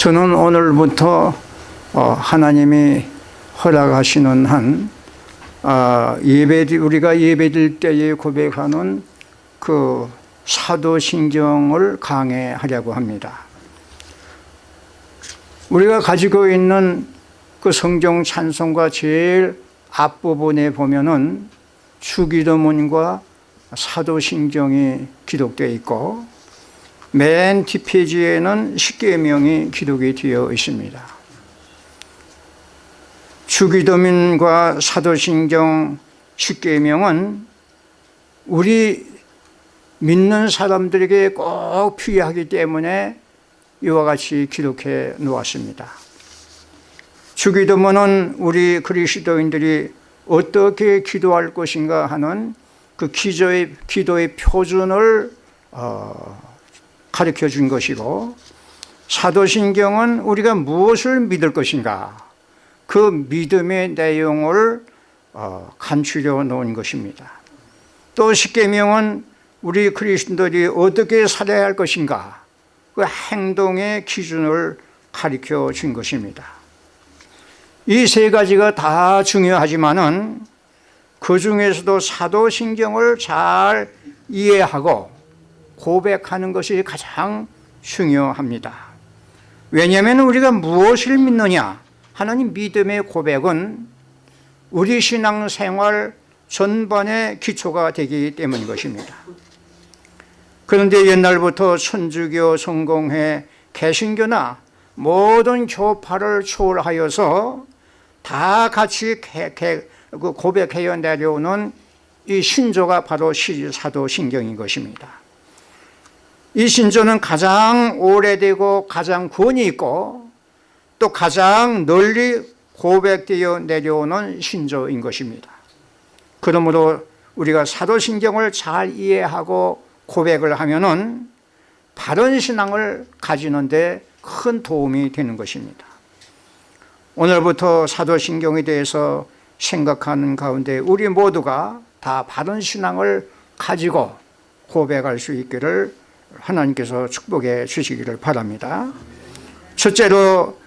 저는 오늘부터 어, 하나님이 허락하시는 한 아, 예배 우리가 예배드릴 때에 고백하는 그 사도신경을 강해하려고 합니다. 우리가 가지고 있는 그 성경 찬송가 제일 앞부분에 보면은 주기도문과 사도신경이 기록되어 있고 맨 뒷페이지에는 십계명이 기록이 되어 있습니다. 주기도문과 사도신경 십계명은 우리 믿는 사람들에게 꼭 필요하기 때문에 이와 같이 기록해 놓았습니다. 주기도문은 우리 그리스도인들이 어떻게 기도할 것인가 하는 그 기도의, 기도의 표준을 어, 가르쳐 준 것이고 사도신경은 우리가 무엇을 믿을 것인가? 그 믿음의 내용을 어, 간추려 놓은 것입니다. 또 십계명은 우리 그리스도들이 어떻게 살아야 할 것인가? 그 행동의 기준을 가르쳐 준 것입니다. 이 세 가지가 다 중요하지만 은 그 중에서도 사도신경을 잘 이해하고 고백하는 것이 가장 중요합니다. 왜냐하면 우리가 무엇을 믿느냐? 하는 믿음의 고백은 우리 신앙생활 전반의 기초가 되기 때문인 것입니다. 그런데 옛날부터 천주교, 성공회, 개신교나 모든 교파를 초월하여서 다 같이 그 고백해야 내려오는 이 신조가 바로 사도 신경인 것입니다 이 신조는 가장 오래되고 가장 권위 있고 또 가장 널리 고백되어 내려오는 신조인 것입니다. 그러므로 우리가 사도신경을 잘 이해하고 고백을 하면 은 바른 신앙을 가지는 데 큰 도움이 되는 것입니다. 오늘부터 사도신경에 대해서 생각하는 가운데 우리 모두가 다 바른 신앙을 가지고 고백할 수 있기를 하나님께서 축복해 주시기를 바랍니다. 첫째로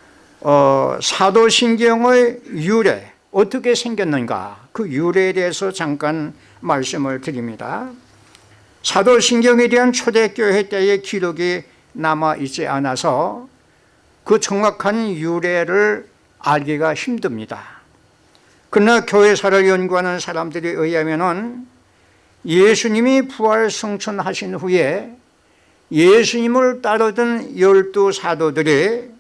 어, 사도신경의 유래 어떻게 생겼는가? 그 유래에 대해서 잠깐 말씀을 드립니다. 사도신경에 대한 초대교회 때의 기록이 남아있지 않아서 그 정확한 유래를 알기가 힘듭니다. 그러나 교회사를 연구하는 사람들에 의하면 예수님이 부활 성천하신 후에 예수님을 따르던 열두 사도들이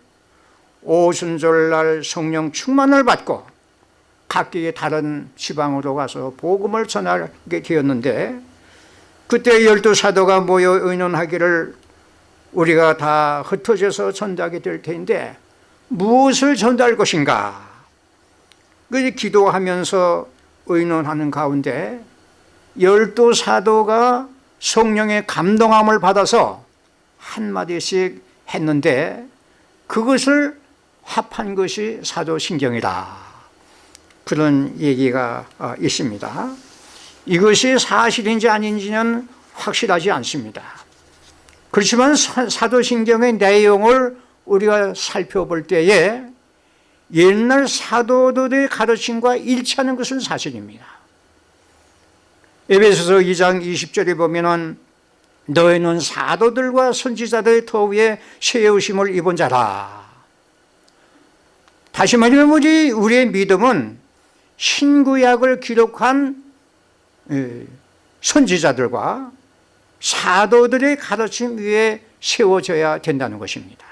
오순절날 성령 충만을 받고 각기 다른 지방으로 가서 복음을 전하게 되었는데 그때 열두 사도가 모여 의논하기를 우리가 다 흩어져서 전달하게 될 텐데 무엇을 전달할 것인가? 그 기도하면서 의논하는 가운데 열두 사도가 성령의 감동함을 받아서 한마디씩 했는데 그것을 합한 것이 사도신경이다. 그런 얘기가 어, 있습니다. 이것이 사실인지 아닌지는 확실하지 않습니다. 그렇지만 사도신경의 내용을 우리가 살펴볼 때에 옛날 사도들의 가르침과 일치하는 것은 사실입니다 에베소서 2장 20절에 보면 너희는 사도들과 선지자들의 터 위에 세우심을 입은 자라. 다시 말하면 우리, 우리의 믿음은 신구약을 기록한 선지자들과 사도들의 가르침 위에 세워져야 된다는 것입니다.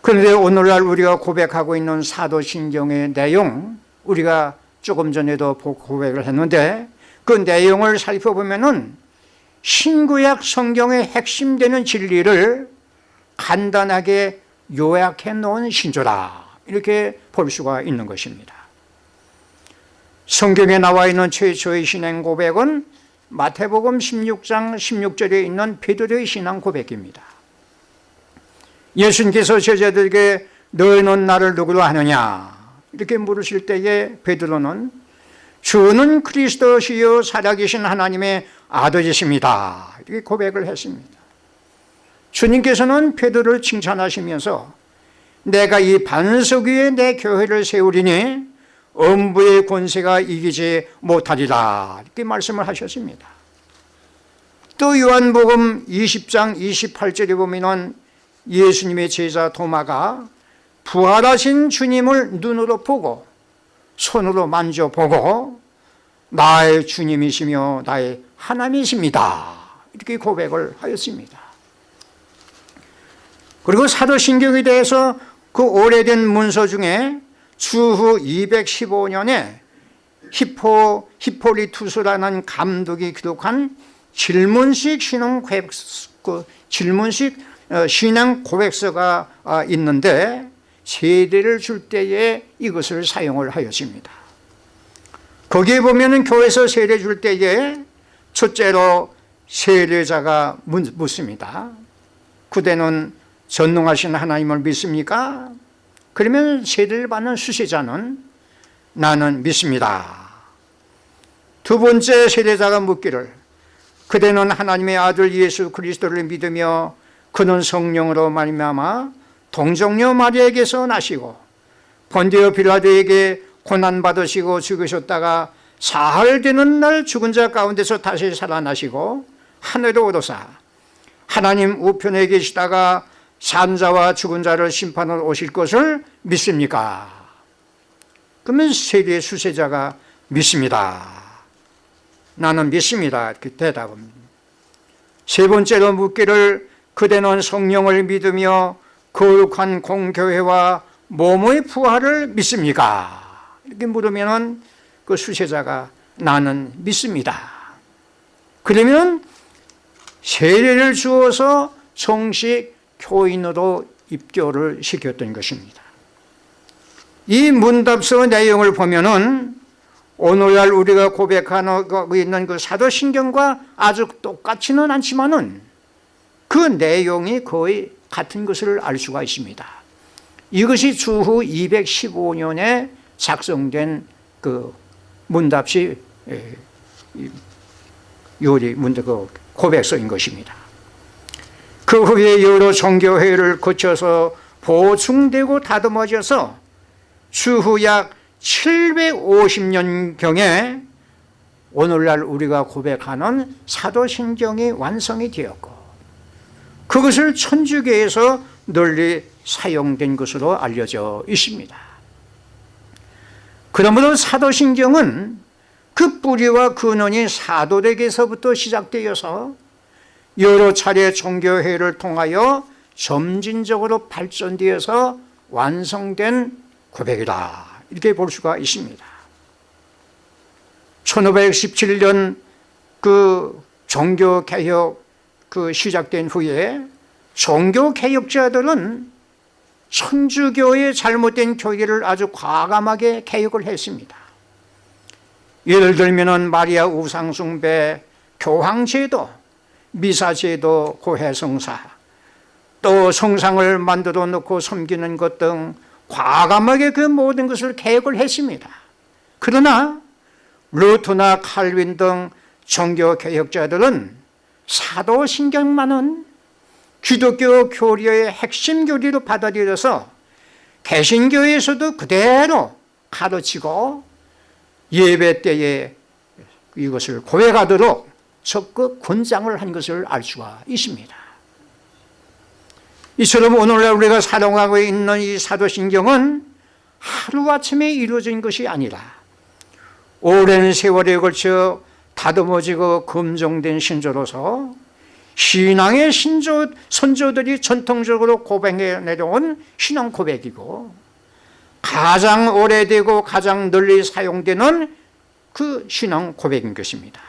그런데 오늘날 우리가 고백하고 있는 사도신경의 내용 우리가 조금 전에도 고백을 했는데 그 내용을 살펴보면 신구약 성경의 핵심 되는 진리를 간단하게 요약해 놓은 신조라. 이렇게 볼 수가 있는 것입니다. 성경에 나와 있는 최초의 신앙 고백은 마태복음 16장 16절에 있는 베드로의 신앙 고백입니다. 예수님께서 제자들에게 너희는 나를 누구로 하느냐 이렇게 물으실 때에 베드로는 주는 그리스도시요 살아계신 하나님의 아들이십니다. 이렇게 고백을 했습니다. 주님께서는 베드로를 칭찬하시면서 내가 이 반석 위에 내 교회를 세우리니 음부의 권세가 이기지 못하리라. 이렇게 말씀을 하셨습니다. 또 요한복음 20장 28절에 보면 예수님의 제자 도마가 부활하신 주님을 눈으로 보고 손으로 만져보고 나의 주님이시며 나의 하나님이십니다. 이렇게 고백을 하였습니다. 그리고 사도신경에 대해서 그 오래된 문서 중에 주후 215년에 히포, 히포리투스라는 감독이 기록한 질문식 신앙 고백서, 그 질문식 어, 신앙 고백서가 아, 있는데 세례를 줄 때에 이것을 사용을 하였습니다. 거기에 보면 교회에서 세례 줄 때에 첫째로 세례자가 묻습니다. 그대는 전능하신 하나님을 믿습니까? 그러면 세례를 받는 수세자는 나는 믿습니다. 두 번째 세례자가 묻기를 그대는 하나님의 아들 예수 그리스도를 믿으며 그는 성령으로 말미암아 동정녀 마리에게서 나시고 본디오 빌라도에게 고난받으시고 죽으셨다가 사흘 되는 날 죽은 자 가운데서 다시 살아나시고 하늘로 오르사 하나님 우편에 계시다가 산자와 죽은 자를 심판하러 오실 것을 믿습니까? 그러면 세례 수세자가 믿습니다. 나는 믿습니다. 이렇게 대답합니다. 세 번째로 묻기를 그대는 성령을 믿으며 거룩한 공교회와 몸의 부활을 믿습니까? 이렇게 물으면 그 수세자가 나는 믿습니다. 그러면 세례를 주어서 정식 교인으로 입교를 시켰던 것입니다 이 문답서 내용을 보면 오늘날 우리가 고백하고 있는 그 사도신경과 아주 똑같지는 않지만 그 내용이 거의 같은 것을 알 수가 있습니다. 이것이 주후 215년에 작성된 그 문답시 요리 문답 그 고백서인 것입니다. 그 후에 여러 종교회를 거쳐서 보충되고 다듬어져서 추후 약 750년경에 오늘날 우리가 고백하는 사도신경이 완성이 되었고 그것을 천주교에서 널리 사용된 것으로 알려져 있습니다. 그러므로 사도신경은 그 뿌리와 근원이 사도에게서부터 시작되어서 여러 차례 종교회를 통하여 점진적으로 발전되어서 완성된 고백이다. 이렇게 볼 수가 있습니다. 1517년 그 종교개혁 그 시작된 후에 종교개혁자들은 천주교의 잘못된 교리를 아주 과감하게 개혁을 했습니다. 예를 들면 마리아 우상숭배, 교황제도 미사제도 고해성사 또 성상을 만들어 놓고 섬기는 것 등 과감하게 그 모든 것을 개혁을 했습니다. 그러나 루트나 칼빈 등 종교개혁자들은 사도신경만은 기독교 교리의 핵심 교리로 받아들여서 개신교에서도 그대로 가르치고 예배 때에 이것을 고백하도록 적극 권장을 한 것을 알 수가 있습니다. 이처럼 오늘날 우리가 사용하고 있는 이 사도신경은 하루아침에 이루어진 것이 아니라 오랜 세월에 걸쳐 다듬어지고 검정된 신조로서 신앙의 신조, 선조들이 전통적으로 고백해 내려온 신앙 고백이고 가장 오래되고 가장 널리 사용되는 그 신앙 고백인 것입니다.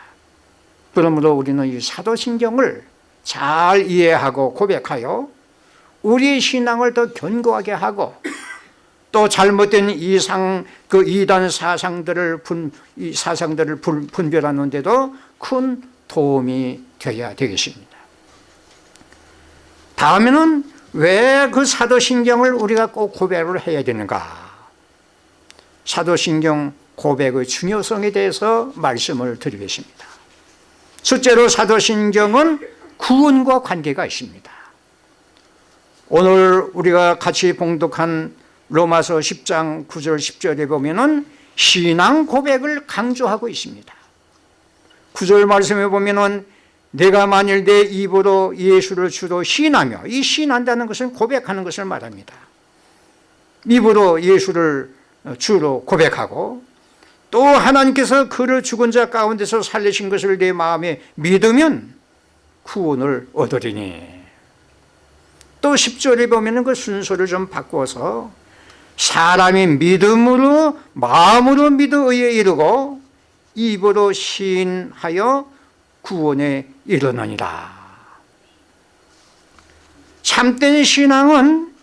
그러므로 우리는 이 사도신경을 잘 이해하고 고백하여 우리의 신앙을 더 견고하게 하고 또 잘못된 이상 그 이단 사상들을 분, 이 사상들을 분, 분별하는데도 큰 도움이 되어야 되겠습니다. 다음에는 왜 그 사도신경을 우리가 꼭 고백을 해야 되는가? 사도신경 고백의 중요성에 대해서 말씀을 드리겠습니다. 첫째로 사도신경은 구원과 관계가 있습니다 오늘 우리가 같이 봉독한 로마서 10장 9절 10절에 보면은 신앙 고백을 강조하고 있습니다. 9절 말씀에 보면은 내가 만일 내 입으로 예수를 주로 신하며 이 신한다는 것은 고백하는 것을 말합니다. 입으로 예수를 주로 고백하고 또 하나님께서 그를 죽은 자 가운데서 살리신 것을 내 마음에 믿으면 구원을 얻으리니 또 10절에 보면 그 순서를 좀 바꾸어서 사람이 믿음으로 마음으로 믿어 의에 이르고 입으로 시인하여 구원에 이르느니라. 참된 신앙은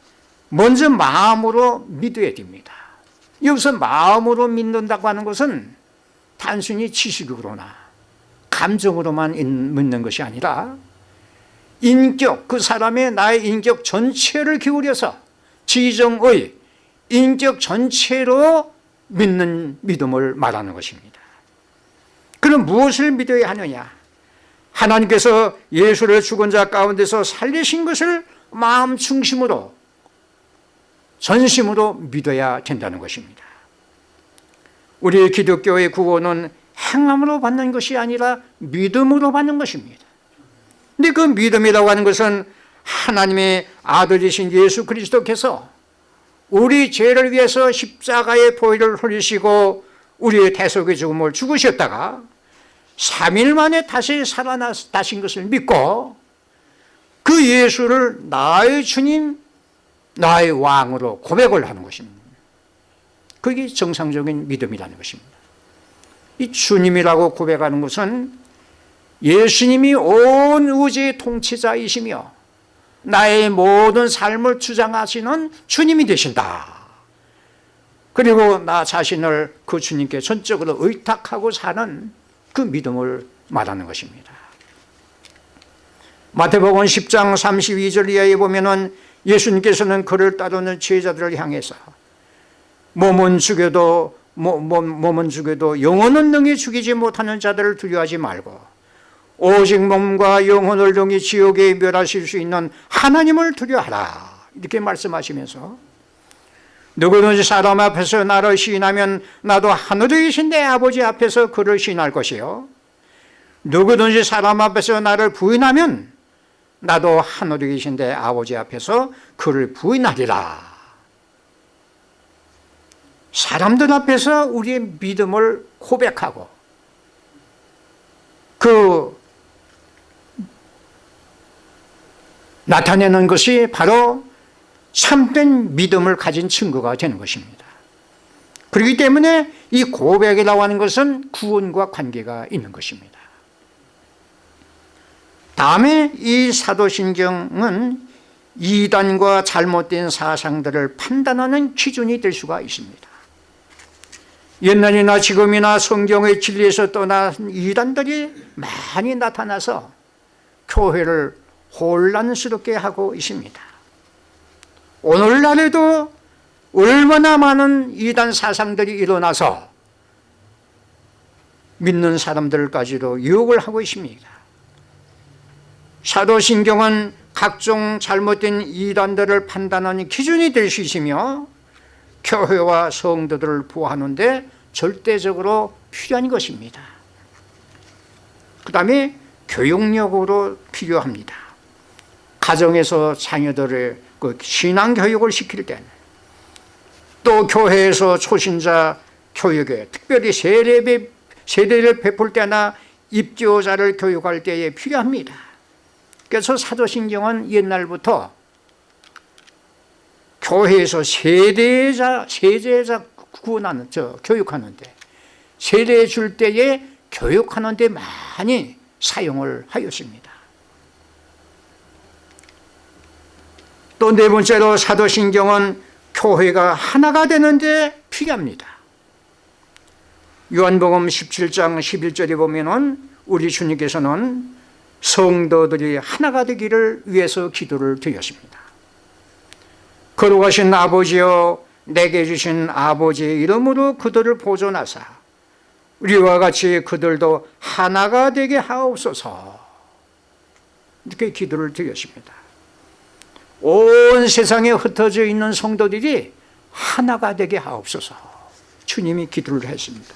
먼저 마음으로 믿어야 됩니다. 여기서 마음으로 믿는다고 하는 것은 단순히 지식으로나 감정으로만 믿는 것이 아니라 인격, 그 사람의 나의 인격 전체를 기울여서 지정의 인격 전체로 믿는 믿음을 말하는 것입니다. 그럼 무엇을 믿어야 하느냐? 하나님께서 예수를 죽은 자 가운데서 살리신 것을 마음 중심으로 전심으로 믿어야 된다는 것입니다. 우리 기독교의 구원은 행함으로 받는 것이 아니라 믿음으로 받는 것입니다. 근데 그 믿음이라고 하는 것은 하나님의 아들이신 예수 그리스도께서 우리 죄를 위해서 십자가의 보혈을 흘리시고 우리의 대속의 죽음을 죽으셨다가 3일 만에 다시 살아나신 것을 믿고 그 예수를 나의 주님 나의 왕으로 고백을 하는 것입니다. 그게 정상적인 믿음이라는 것입니다. 이 주님이라고 고백하는 것은 예수님이 온 우주의 통치자이시며 나의 모든 삶을 주장하시는 주님이 되신다. 그리고 나 자신을 그 주님께 전적으로 의탁하고 사는 그 믿음을 말하는 것입니다. 마태복음 10장 32절 이하에 보면 예수님께서는 그를 따르는 제자들을 향해서 몸은 죽여도 몸은 죽여도 영혼은 능히 죽이지 못하는 자들을 두려워하지 말고 오직 몸과 영혼을 능히 지옥에 멸하실 수 있는 하나님을 두려워하라. 이렇게 말씀하시면서 누구든지 사람 앞에서 나를 시인하면 나도 하늘에 계신 내 아버지 앞에서 그를 시인할 것이요. 누구든지 사람 앞에서 나를 부인하면 나도 하늘에 계신 내 아버지 앞에서 그를 부인하리라. 사람들 앞에서 우리의 믿음을 고백하고 그 나타내는 것이 바로 참된 믿음을 가진 증거가 되는 것입니다. 그렇기 때문에 이 고백이라고 하는 것은 구원과 관계가 있는 것입니다. 다음에 이 사도신경은 이단과 잘못된 사상들을 판단하는 기준이 될 수가 있습니다. 옛날이나 지금이나 성경의 진리에서 떠난 이단들이 많이 나타나서 교회를 혼란스럽게 하고 있습니다. 오늘날에도 얼마나 많은 이단 사상들이 일어나서 믿는 사람들까지도 유혹을 하고 있습니다. 사도신경은 각종 잘못된 이단들을 판단하는 기준이 될 수 있으며 교회와 성도들을 보호하는데 절대적으로 필요한 것입니다. 그 다음에 교육력으로 필요합니다 가정에서 자녀들의 그 신앙교육을 시킬 때는 또 교회에서 초신자 교육에 특별히 세례, 세례를 베풀 때나 입교자를 교육할 때에 필요합니다 그래서 사도신경은 옛날부터 교회에서 세대자, 세대자 구원하는, 저, 교육하는데, 세례 줄 때에 교육하는 데 많이 사용을 하였습니다. 또 네 번째로 사도신경은 교회가 하나가 되는데 필요합니다. 요한복음 17장 11절에 보면 은 우리 주님께서는 성도들이 하나가 되기를 위해서 기도를 드렸습니다. 거룩하신 아버지여 내게 주신 아버지의 이름으로 그들을 보존하사 우리와 같이 그들도 하나가 되게 하옵소서 이렇게 기도를 드렸습니다 온 세상에 흩어져 있는 성도들이 하나가 되게 하옵소서. 주님이 기도를 했습니다.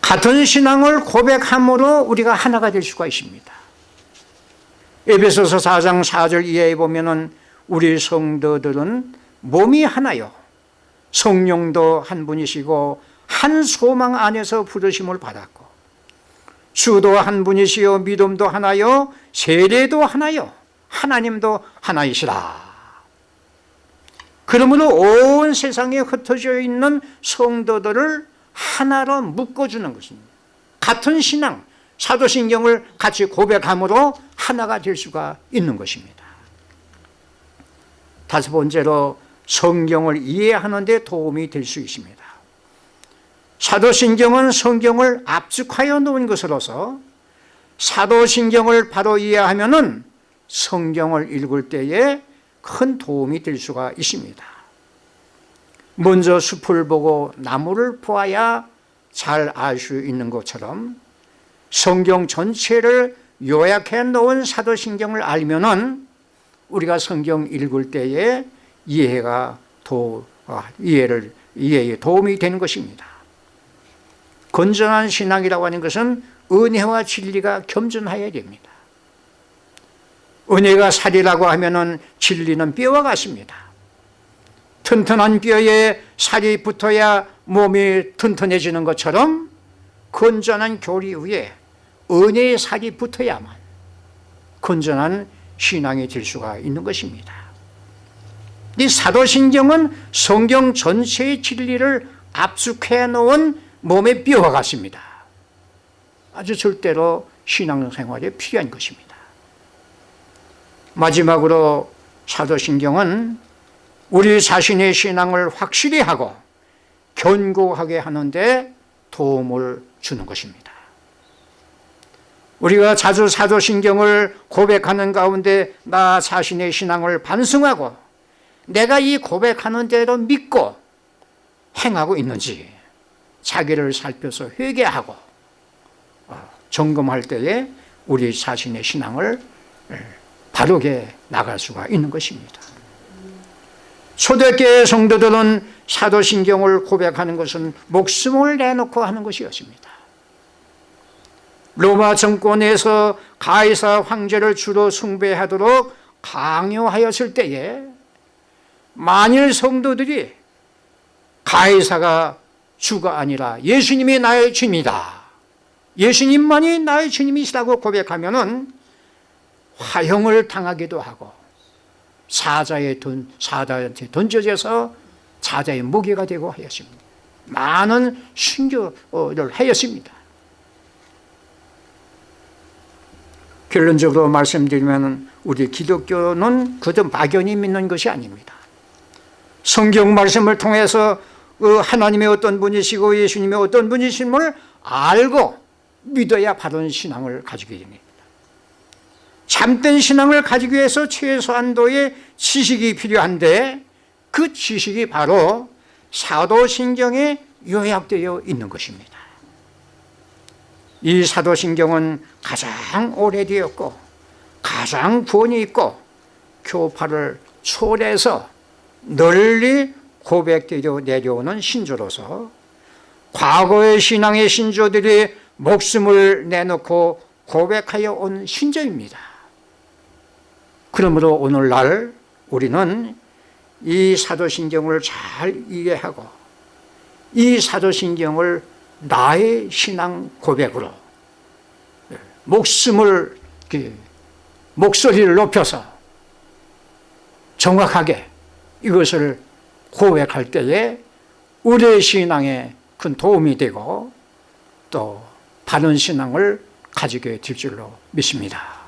같은 신앙을 고백함으로 우리가 하나가 될 수가 있습니다. 에베소서 4장 4절 이하에 보면 우리 성도들은 몸이 하나요. 성령도 한 분이시고 한 소망 안에서 부르심을 받았고 주도 한 분이시요 믿음도 하나요 세례도 하나요 하나님도 하나이시라. 그러므로 온 세상에 흩어져 있는 성도들을 하나로 묶어주는 것입니다. 같은 신앙 사도신경을 같이 고백함으로 하나가 될 수가 있는 것입니다. 다섯 번째로 성경을 이해하는 데 도움이 될 수 있습니다. 사도신경은 성경을 압축하여 놓은 것으로서 사도신경을 바로 이해하면 성경을 읽을 때에 큰 도움이 될 수가 있습니다. 먼저 숲을 보고 나무를 보아야 잘 알 수 있는 것처럼 성경 전체를 요약해 놓은 사도신경을 알면 우리가 성경 읽을 때에 이해가 도, 아, 이해를, 이해에 도움이 되는 것입니다. 건전한 신앙이라고 하는 것은 은혜와 진리가 겸존하여야 됩니다 은혜가 살이라고 하면 진리는 뼈와 같습니다. 튼튼한 뼈에 살이 붙어야 몸이 튼튼해지는 것처럼 건전한 교리 위에 은혜의 살이 붙어야만 건전한 신앙이 될 수가 있는 것입니다. 이 사도신경은 성경 전체의 진리를 압축해 놓은 몸의 뼈와 같습니다. 아주 절대로 신앙생활에 필요한 것입니다 마지막으로 사도신경은 우리 자신의 신앙을 확실히 하고 견고하게 하는데 도움을 주는 것입니다. 우리가 자주 사도신경을 고백하는 가운데 나 자신의 신앙을 반성하고 내가 이 고백하는 대로 믿고 행하고 있는지 자기를 살펴서 회개하고 어, 점검할 때에 우리 자신의 신앙을 바르게 나갈 수가 있는 것입니다. 초대교회 성도들은 사도신경을 고백하는 것은 목숨을 내놓고 하는 것이었습니다. 로마 정권에서 가이사 황제를 주로 숭배하도록 강요하였을 때에 만일 성도들이 가이사가 주가 아니라 예수님이 나의 주님이다 예수님만이 나의 주님이시라고 고백하면 화형을 당하기도 하고 사자의 돈, 사자한테 던져져서 사자의 무게가 되고 하였습니다. 많은 순교를 하였습니다. 결론적으로 말씀드리면 우리 기독교는 그저 막연히 믿는 것이 아닙니다. 성경 말씀을 통해서 그 하나님의 어떤 분이시고 예수님의 어떤 분이심을 알고 믿어야 바른 신앙을 가지게 됩니다 참된 신앙을 가지기 위해서 최소한도의 지식이 필요한데 그 지식이 바로 사도신경에 요약되어 있는 것입니다. 이 사도신경은 가장 오래되었고 가장 권위 있고 교파를 초래해서 널리 고백되어 내려오는 신조로서 과거의 신앙의 신조들이 목숨을 내놓고 고백하여 온 신조입니다 그러므로 오늘날 우리는 이 사도신경을 잘 이해하고 이 사도신경을 나의 신앙 고백으로 목숨을 목소리를 높여서 정확하게 이것을 고백할 때에 우리의 신앙에 큰 도움이 되고 또 바른 신앙을 가지게 될 줄로 믿습니다